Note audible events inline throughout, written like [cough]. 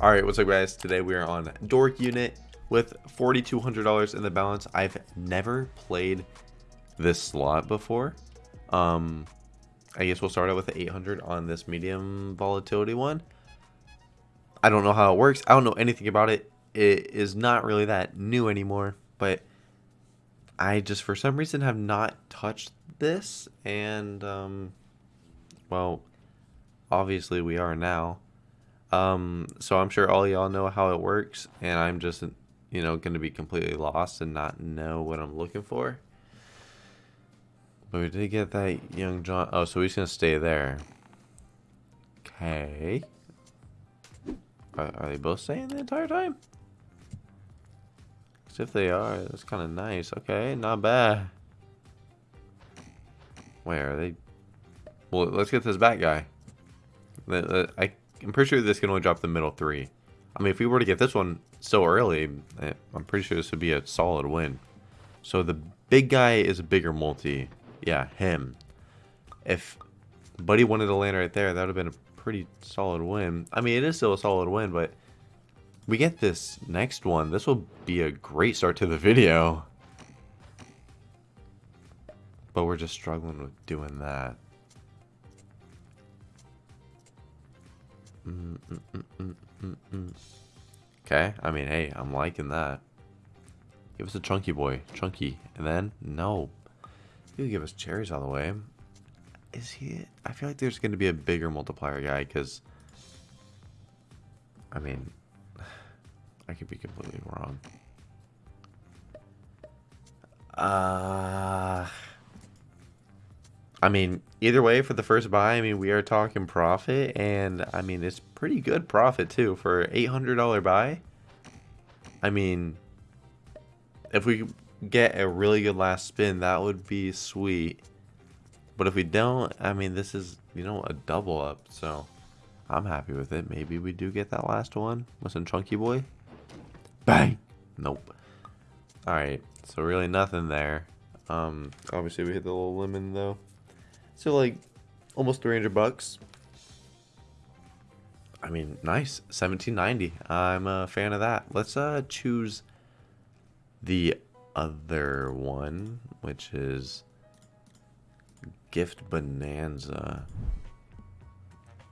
All right, what's up, guys? Today we are on Dork Unit with $4,200 in the balance. I've never played this slot before. Um, I guess we'll start out with the 800 on this medium volatility one. I don't know how it works. I don't know anything about it. It is not really that new anymore, but I just for some reason have not touched this and um well obviously we are now. Um so I'm sure all y'all know how it works and I'm just you know going to be completely lost and not know what I'm looking for. But we did get that young John. Oh, so he's going to stay there. Okay. Are, are they both staying the entire time? Because if they are, that's kind of nice. Okay, not bad. Where are they? Well, let's get this back guy. I, I'm pretty sure this can only drop the middle three. I mean, if we were to get this one so early, eh, I'm pretty sure this would be a solid win. So the big guy is a bigger multi. Yeah, him. If Buddy wanted to land right there, that would have been a pretty solid win. I mean, it is still a solid win, but we get this next one. This will be a great start to the video. But we're just struggling with doing that. Okay, I mean, hey, I'm liking that. Give us a chunky boy. Chunky. And then, no, He'll give us cherries all the way. Is he... I feel like there's going to be a bigger multiplier guy, because... I mean... [sighs] I could be completely wrong. Uh... I mean, either way, for the first buy, I mean, we are talking profit, and, I mean, it's pretty good profit, too, for $800 buy. I mean, if we get a really good last spin, that would be sweet. But if we don't, I mean, this is, you know, a double up. So I'm happy with it. Maybe we do get that last one. Listen, Chunky Boy. Bang. Nope. All right. So really nothing there. Um, obviously we hit the little lemon though. So like almost 300 bucks. I mean, nice. 1790. I'm a fan of that. Let's uh choose the other one, which is Gift Bonanza.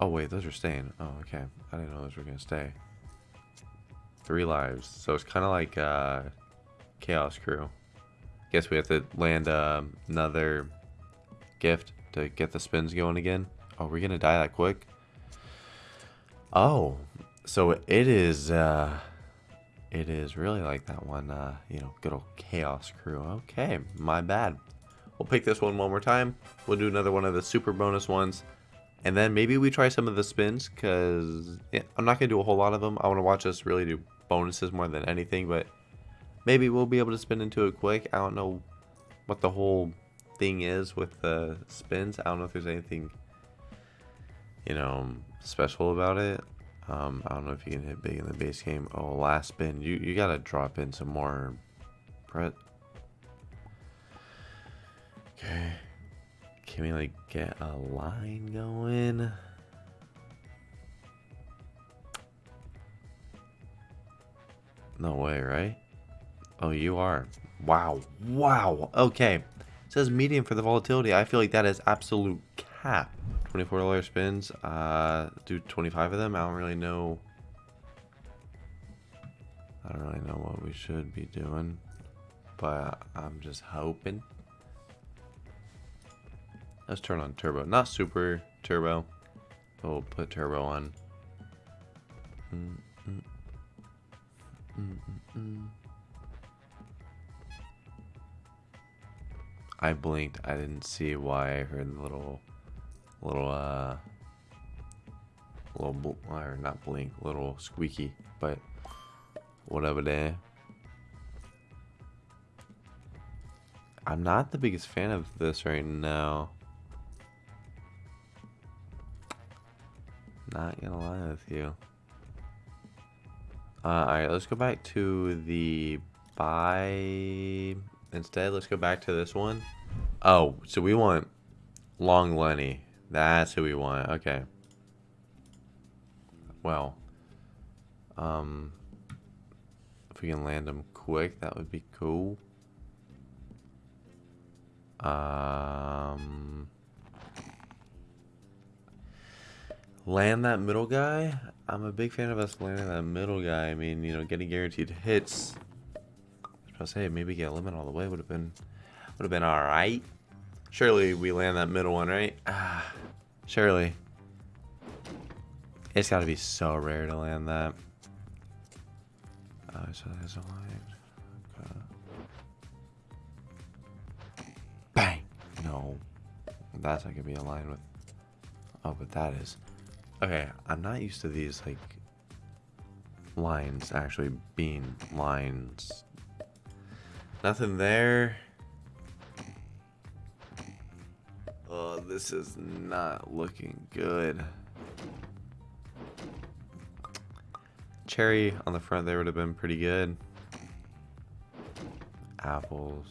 Oh, wait, those are staying. Oh, okay. I didn't know those were going to stay. Three lives. So it's kind of like uh, Chaos Crew. Guess we have to land uh, another gift to get the spins going again. Oh, we're going to die that quick? Oh, so it is... Uh, it is really like that one, uh, you know, good old Chaos Crew. Okay, my bad. We'll pick this one one more time. We'll do another one of the super bonus ones. And then maybe we try some of the spins, because yeah, I'm not going to do a whole lot of them. I want to watch us really do bonuses more than anything, but maybe we'll be able to spin into it quick. I don't know what the whole thing is with the spins. I don't know if there's anything, you know, special about it. Um, I don't know if you can hit big in the base game. Oh, last spin. You you gotta drop in some more. Brett. Okay. Can we like get a line going? No way, right? Oh, you are. Wow. Wow. Okay. Says medium for the volatility. I feel like that is absolute cap. $24 spins. Uh, do 25 of them. I don't really know. I don't really know what we should be doing. But I'm just hoping. Let's turn on turbo. Not super turbo. We'll put turbo on. Mm -mm. Mm I blinked. I didn't see why. I heard the little little uh little or not blink little squeaky but whatever there. I'm not the biggest fan of this right now. Not gonna lie with you. Uh, alright let's go back to the buy instead let's go back to this one. Oh, so we want long Lenny that's who we want. Okay. Well. Um, if we can land them quick, that would be cool. Um, land that middle guy. I'm a big fan of us landing that middle guy. I mean, you know, getting guaranteed hits. I was say maybe get a limit all the way would have been would have been all right. Surely we land that middle one, right? Ah, surely. It's got to be so rare to land that. Oh, so there's a line. Okay. Bang! No. That's not going to be aligned with... Oh, but that is... Okay, I'm not used to these, like, lines actually being lines. Nothing there. Oh, this is not looking good. Cherry on the front there would have been pretty good. Apples.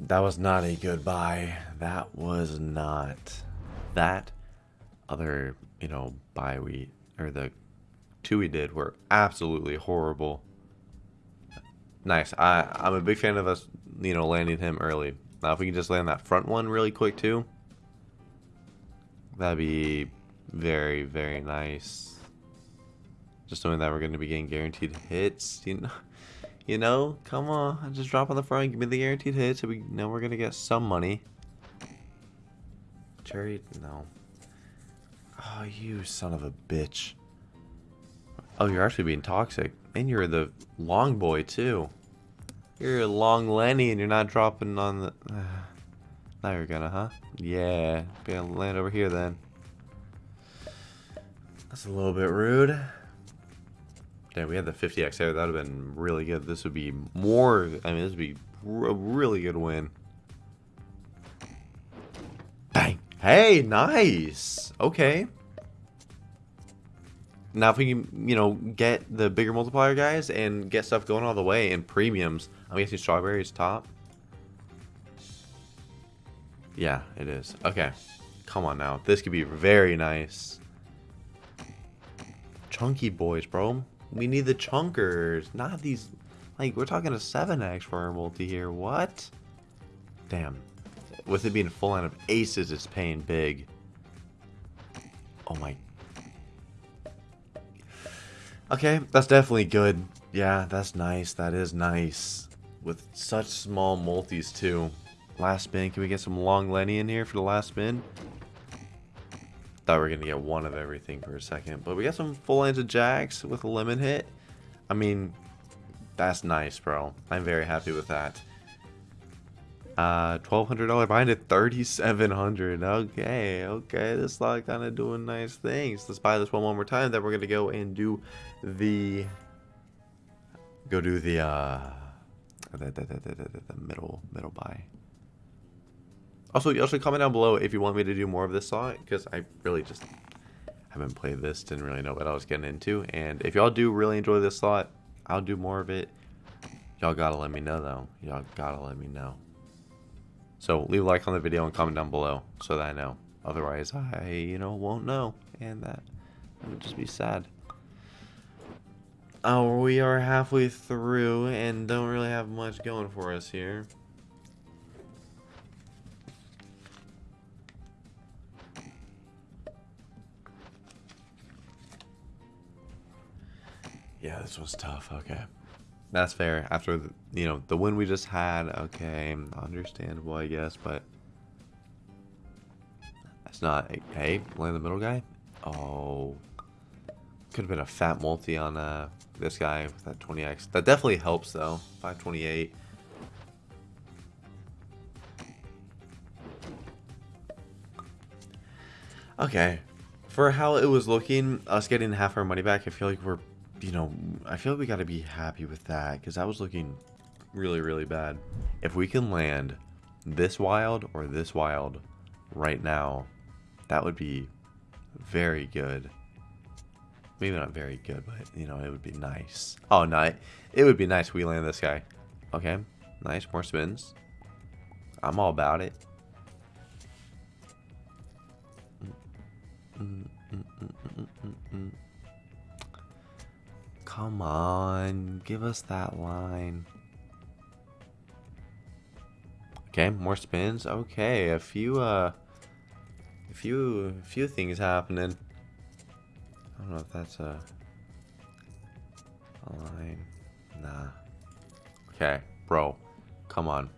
That was not a good buy. That was not. That other, you know, buy we, or the two we did were absolutely horrible. Nice. I, I'm a big fan of us, you know, landing him early. Now, if we can just land that front one really quick, too, that'd be very, very nice. Just knowing that we're going to be getting guaranteed hits, you know, [laughs] you know, come on, just drop on the front, give me the guaranteed hits, we know we're going to get some money. Cherry, no. Oh, you son of a bitch. Oh, you're actually being toxic. And you're the long boy, too. You're a long Lenny and you're not dropping on the... [sighs] Now you're gonna, huh? Yeah. Be Gonna land over here then. That's a little bit rude. Damn, we had the 50x there. That would have been really good. This would be more... I mean, this would be a really good win. Bang. Hey, nice. Okay. Now, if we can, you know, get the bigger multiplier guys and get stuff going all the way in premiums, I'm guessing strawberries top. Yeah, it is. Okay. Come on now. This could be very nice. Chunky boys, bro. We need the chunkers, not these... Like, we're talking a 7x for our multi here. What? Damn. With it being a full line of aces, it's paying big. Oh my Okay, that's definitely good. Yeah, that's nice. That is nice. With such small multis, too. Last spin. Can we get some long Lenny in here for the last spin? Thought we were going to get one of everything for a second. But we got some full lines of jacks with a lemon hit. I mean, that's nice, bro. I'm very happy with that. Uh, $1,200 behind it, 3700 Okay, okay, this slot kind of doing nice things. Let's buy this one one more time. Then we're going to go and do the... Go do the, uh... The, the, the, the, middle, middle buy. Also, you also comment down below if you want me to do more of this slot, because I really just haven't played this, didn't really know what I was getting into. And if y'all do really enjoy this slot, I'll do more of it. Y'all gotta let me know, though. Y'all gotta let me know. So leave a like on the video and comment down below so that I know. Otherwise, I, you know, won't know. And that would just be sad. Oh, we are halfway through and don't really have much going for us here. Yeah, this was tough. Okay. That's fair. After the, you know the win we just had, okay, understandable, I guess, but that's not. Hey, land the middle guy. Oh, could have been a fat multi on uh, this guy with that 20x. That definitely helps though. 528. Okay, for how it was looking, us getting half our money back, I feel like we're you know, I feel like we got to be happy with that because that was looking really, really bad. If we can land this wild or this wild right now, that would be very good. Maybe not very good, but, you know, it would be nice. Oh, no, it would be nice we land this guy. Okay, nice, more spins. I'm all about it. Mm, mm, mm, Come on, give us that line. Okay, more spins. Okay, a few uh a few a few things happening. I don't know if that's a, a line. Nah. Okay, bro. Come on.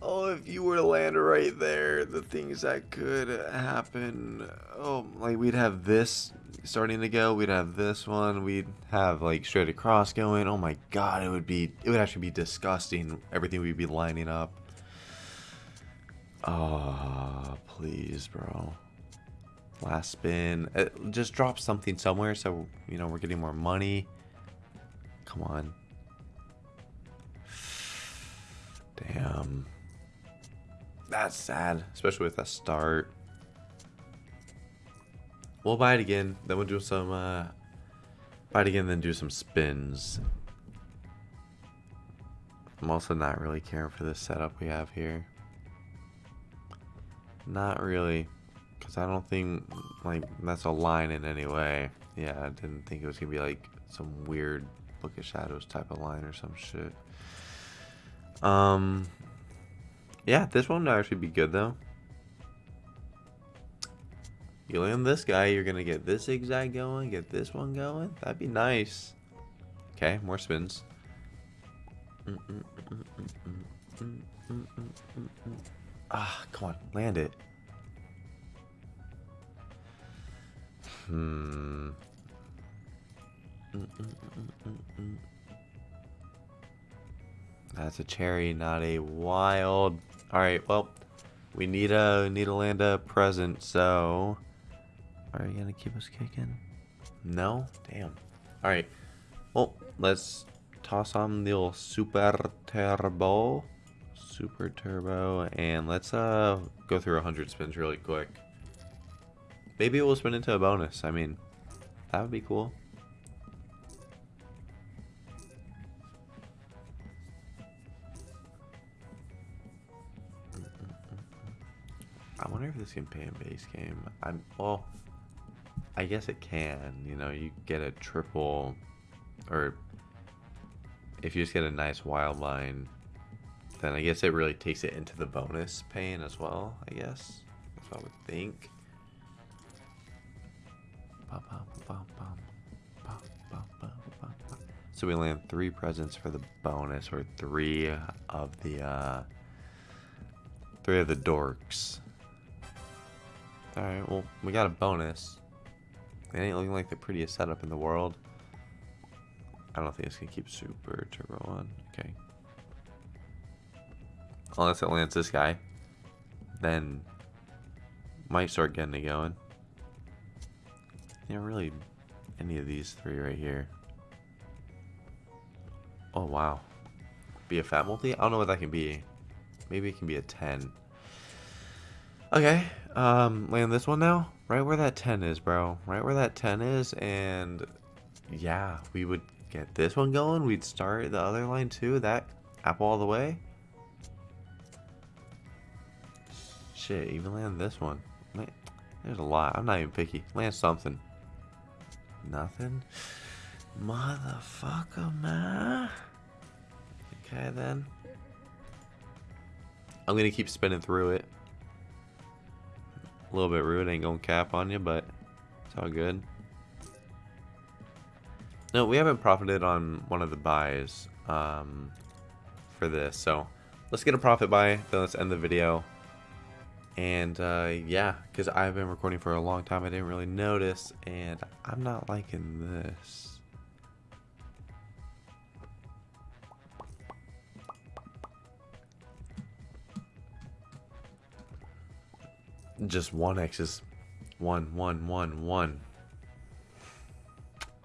Oh, if you were to land right there, the things that could happen. Oh, like we'd have this starting to go. We'd have this one. We'd have like straight across going. Oh my god, it would be. It would actually be disgusting. Everything we'd be lining up. Oh, please, bro. Last spin. It, uh, just drop something somewhere so you know we're getting more money. Come on. Damn. That's sad, especially with a start. We'll buy it again, then we'll do some, uh, buy it again, then do some spins. I'm also not really caring for this setup we have here. Not really, because I don't think, like, that's a line in any way. Yeah, I didn't think it was going to be, like, some weird Book of Shadows type of line or some shit. Um, yeah, this one would actually be good though. You land this guy, you're gonna get this zigzag going, get this one going. That'd be nice. Okay, more spins. Ah, come on, land it. Hmm. That's a cherry, not a wild. Alright, well, we need a need to land a present, so are you gonna keep us kicking? No? Damn. Alright. Well, let's toss on the old super turbo. Super turbo and let's uh go through a hundred spins really quick. Maybe we'll spin into a bonus. I mean, that would be cool. I wonder if this can pay in base game. I'm well. I guess it can. You know, you get a triple, or if you just get a nice wild line, then I guess it really takes it into the bonus paying as well. I guess that's what I would think. So we land three presents for the bonus, or three of the uh, three of the dorks. Alright, well, we got a bonus. It ain't looking like the prettiest setup in the world. I don't think it's gonna keep super turbo on. Okay. Unless it lands this guy. Then might start getting it going. Yeah, really any of these three right here. Oh wow. Be a fat multi? I don't know what that can be. Maybe it can be a 10. Okay, um, land this one now. Right where that 10 is, bro. Right where that 10 is, and yeah, we would get this one going. We'd start the other line too. That apple all the way. Shit, even land this one. There's a lot. I'm not even picky. Land something. Nothing? Motherfucker, man. Okay, then. I'm going to keep spinning through it. A little bit rude, ain't gonna cap on you, but it's all good. No, we haven't profited on one of the buys um, for this, so let's get a profit buy, then let's end the video. And uh, yeah, because I've been recording for a long time, I didn't really notice, and I'm not liking this. Just one X is one, one, one, one.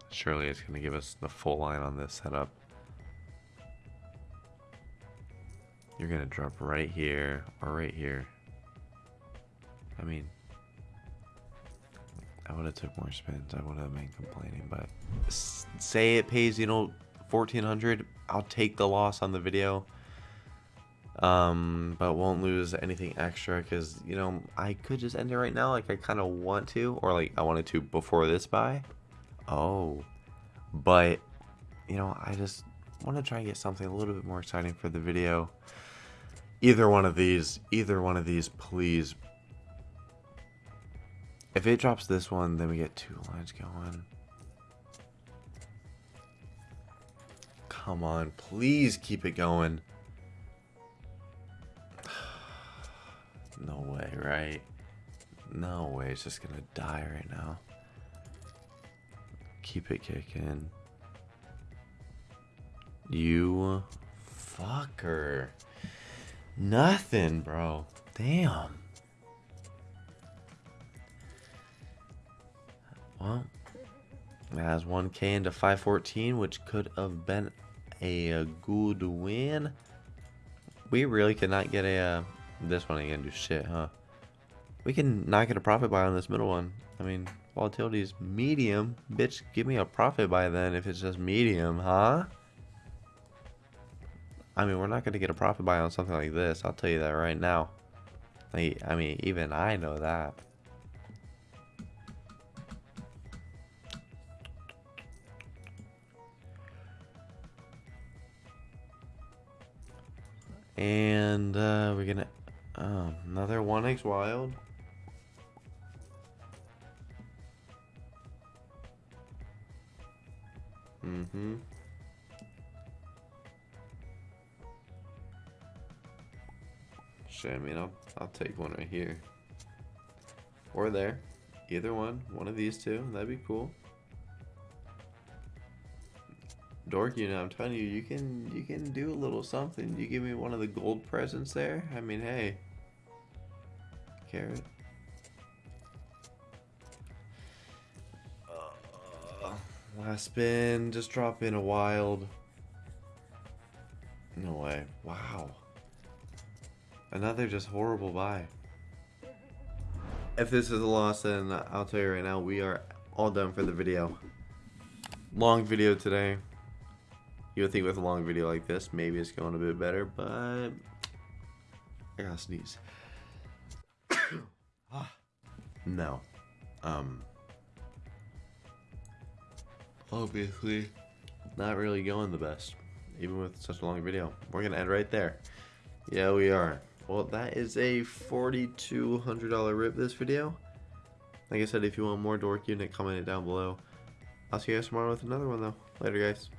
Surely it's going to give us the full line on this setup. You're going to drop right here or right here. I mean, I would have took more spins. I would have been complaining, but say it pays, you know, 1400 I'll take the loss on the video. Um, but won't lose anything extra because, you know, I could just end it right now like I kind of want to. Or like I wanted to before this buy. Oh. But, you know, I just want to try and get something a little bit more exciting for the video. Either one of these, either one of these, please. If it drops this one, then we get two lines going. Come on, please keep it going. No way, right? No way, it's just gonna die right now. Keep it kicking. You fucker. Nothing, bro. Damn. Well, it has 1k into 514, which could have been a, good win. We really could not get a... Uh, This one ain't gonna do shit, huh? We can not get a profit buy on this middle one. I mean, volatility is medium. Bitch, give me a profit buy then if it's just medium, huh? I mean, we're not to get a profit buy on something like this. I'll tell you that right now. I mean, even I know that. And uh, we're going Oh, another 1x wild. Mm-hmm. Shit, I mean, I'll, I'll take one right here. Or there. Either one. One of these two. That'd be cool. Dork, you know, I'm telling you, you can you can do a little something. You give me one of the gold presents there. I mean, hey. Carrot. Uh, last spin, just drop in a wild. No way. Wow. Another just horrible buy. If this is a loss, then I'll tell you right now, we are all done for the video. Long video today. You would think with a long video like this, maybe it's going a bit better, but I gotta sneeze. [sighs] no. Um. Obviously, not really going the best, even with such a long video. We're gonna end right there. Yeah, we are. Well, that is a $4,200 rip this video. Like I said, if you want more Dork Unit, comment it down below. I'll see you guys tomorrow with another one, though. Later, guys.